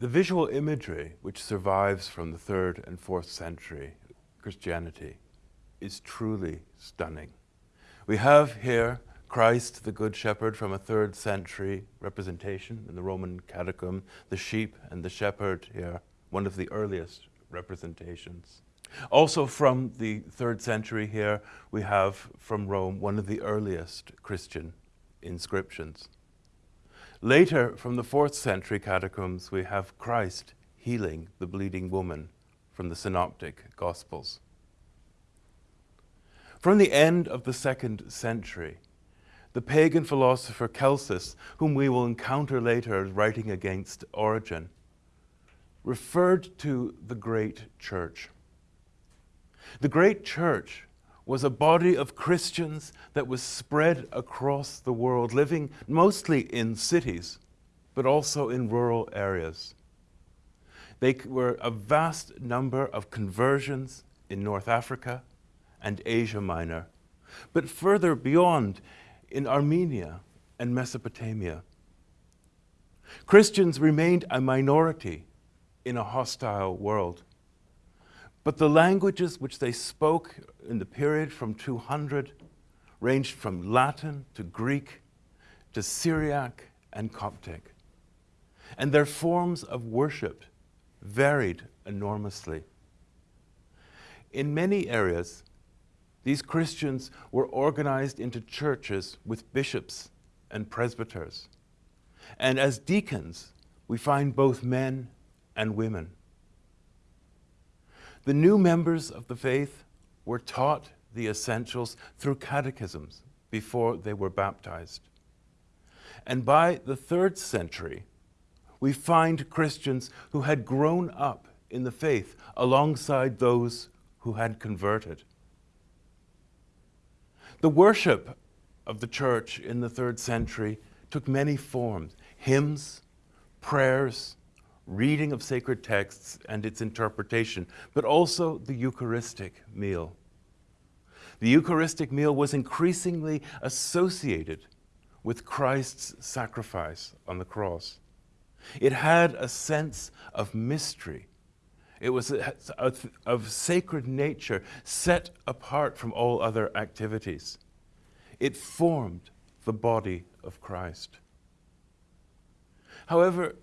The visual imagery which survives from the third and fourth century Christianity is truly stunning. We have here Christ, the Good Shepherd, from a third century representation in the Roman catacomb, the sheep and the shepherd here, one of the earliest representations. Also from the third century here, we have from Rome one of the earliest Christian inscriptions. Later, from the fourth century catacombs, we have Christ healing the bleeding woman from the Synoptic Gospels. From the end of the second century, the pagan philosopher Celsus, whom we will encounter later writing against Origen, referred to the great church. The great church was a body of Christians that was spread across the world, living mostly in cities, but also in rural areas. They were a vast number of conversions in North Africa and Asia Minor, but further beyond in Armenia and Mesopotamia. Christians remained a minority in a hostile world. But the languages which they spoke in the period from 200 ranged from Latin to Greek to Syriac and Coptic. And their forms of worship varied enormously. In many areas, these Christians were organized into churches with bishops and presbyters. And as deacons, we find both men and women. The new members of the faith were taught the essentials through catechisms before they were baptized. And by the third century, we find Christians who had grown up in the faith alongside those who had converted. The worship of the church in the third century took many forms hymns, prayers, reading of sacred texts and its interpretation, but also the Eucharistic meal. The Eucharistic meal was increasingly associated with Christ's sacrifice on the cross. It had a sense of mystery. It was of sacred nature set apart from all other activities. It formed the body of Christ. However,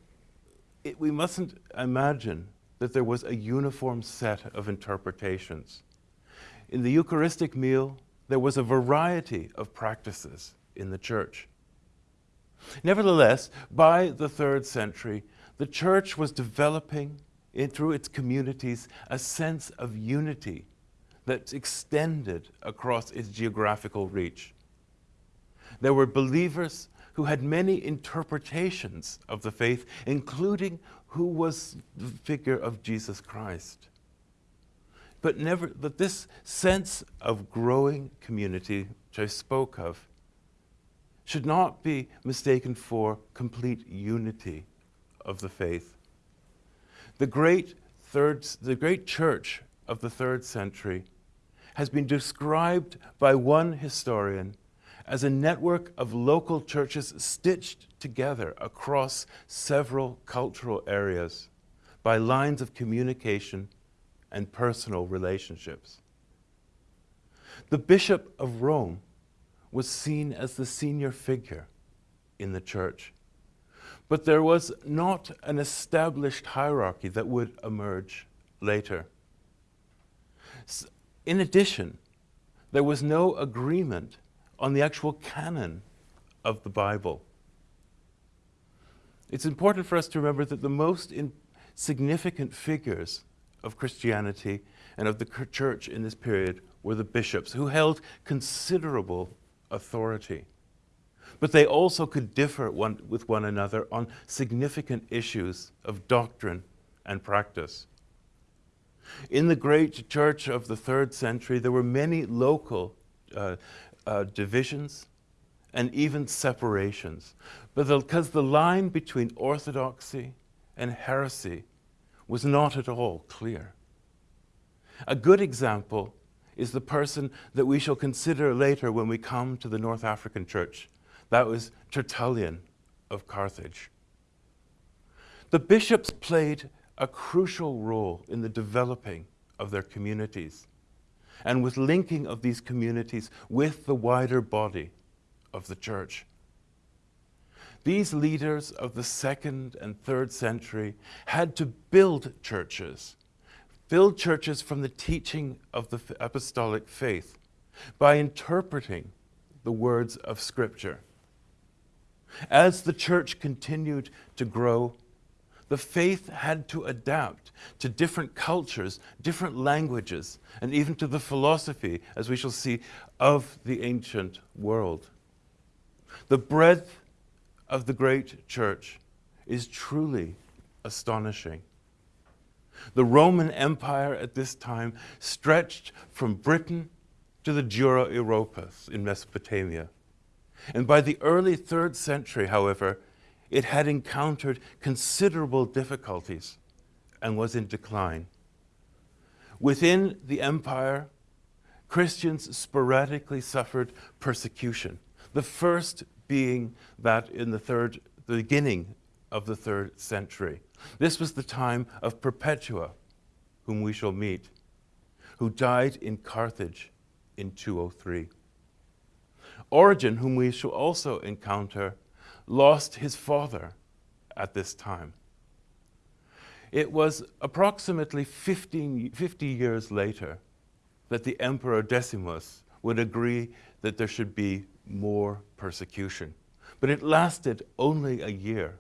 it, we mustn't imagine that there was a uniform set of interpretations. In the Eucharistic meal, there was a variety of practices in the church. Nevertheless, by the third century, the church was developing in, through its communities a sense of unity that extended across its geographical reach. There were believers who had many interpretations of the faith, including who was the figure of Jesus Christ. But never that this sense of growing community which I spoke of should not be mistaken for complete unity of the faith. The great third the great church of the third century has been described by one historian as a network of local churches stitched together across several cultural areas by lines of communication and personal relationships. The Bishop of Rome was seen as the senior figure in the church, but there was not an established hierarchy that would emerge later. In addition, there was no agreement on the actual canon of the Bible. It's important for us to remember that the most significant figures of Christianity and of the church in this period were the bishops, who held considerable authority. But they also could differ one, with one another on significant issues of doctrine and practice. In the great church of the third century, there were many local uh, uh, divisions and even separations. But because the, the line between orthodoxy and heresy was not at all clear. A good example is the person that we shall consider later when we come to the North African church. That was Tertullian of Carthage. The bishops played a crucial role in the developing of their communities and with linking of these communities with the wider body of the church. These leaders of the second and third century had to build churches, build churches from the teaching of the apostolic faith by interpreting the words of Scripture. As the church continued to grow, the faith had to adapt to different cultures, different languages, and even to the philosophy, as we shall see, of the ancient world. The breadth of the great church is truly astonishing. The Roman Empire at this time stretched from Britain to the Dura-Europos in Mesopotamia. And by the early third century, however, it had encountered considerable difficulties and was in decline. Within the empire, Christians sporadically suffered persecution, the first being that in the third, the beginning of the third century. This was the time of Perpetua, whom we shall meet, who died in Carthage in 203. Origen, whom we shall also encounter, lost his father at this time. It was approximately 15, 50 years later that the Emperor Decius would agree that there should be more persecution. But it lasted only a year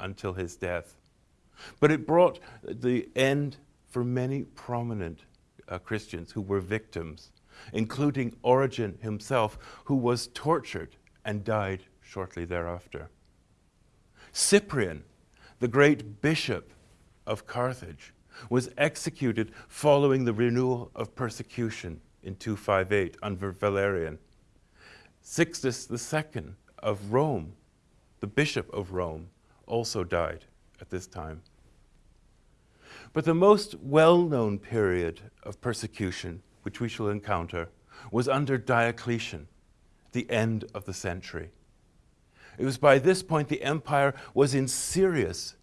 until his death. But it brought the end for many prominent uh, Christians who were victims, including Origen himself, who was tortured and died shortly thereafter. Cyprian, the great bishop of Carthage, was executed following the renewal of persecution in 258 under Valerian. Sixtus II of Rome, the bishop of Rome, also died at this time. But the most well-known period of persecution, which we shall encounter, was under Diocletian, the end of the century. It was by this point the empire was in serious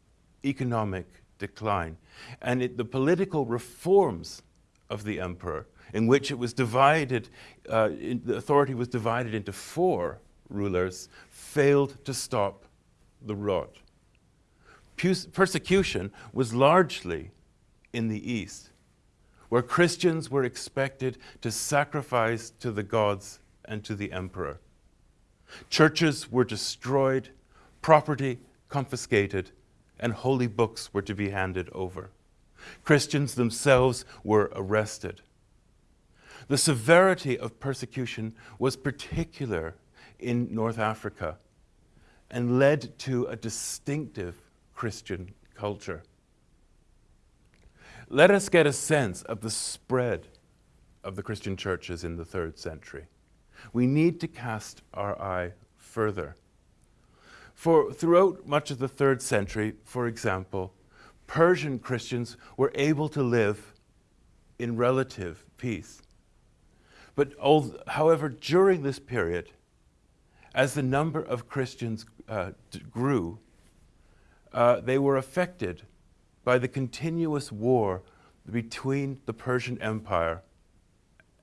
economic decline. And it, the political reforms of the emperor, in which it was divided, uh, in, the authority was divided into four rulers, failed to stop the rot. Persecution was largely in the east, where Christians were expected to sacrifice to the gods and to the emperor. Churches were destroyed, property confiscated, and holy books were to be handed over. Christians themselves were arrested. The severity of persecution was particular in North Africa and led to a distinctive Christian culture. Let us get a sense of the spread of the Christian churches in the third century. We need to cast our eye further. For throughout much of the third century, for example, Persian Christians were able to live in relative peace. But however, during this period, as the number of Christians uh, grew, uh, they were affected by the continuous war between the Persian Empire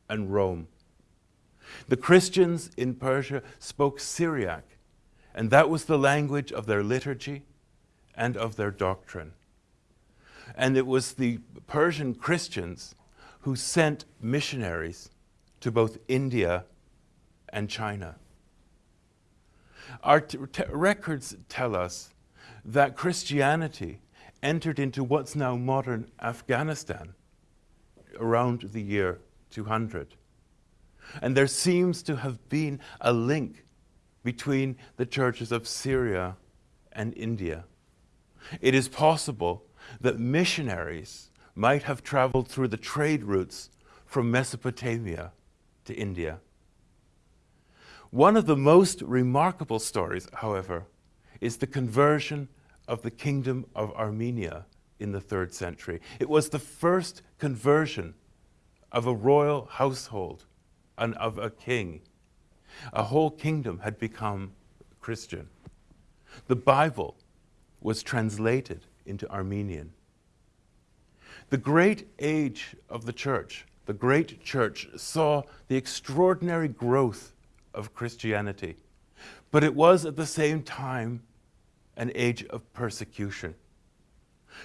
and Rome. The Christians in Persia spoke Syriac, and that was the language of their liturgy and of their doctrine. And it was the Persian Christians who sent missionaries to both India and China. Our records tell us that Christianity entered into what's now modern Afghanistan around the year 200. And there seems to have been a link between the churches of Syria and India. It is possible that missionaries might have traveled through the trade routes from Mesopotamia to India. One of the most remarkable stories, however, is the conversion of the kingdom of Armenia in the third century. It was the first conversion of a royal household and of a king. A whole kingdom had become Christian. The Bible was translated into Armenian. The great age of the church, the great church, saw the extraordinary growth of Christianity, but it was at the same time an age of persecution.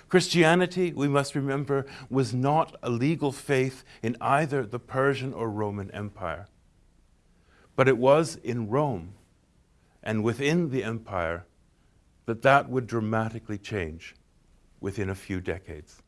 Christianity, we must remember, was not a legal faith in either the Persian or Roman Empire. But it was in Rome and within the empire that that would dramatically change within a few decades.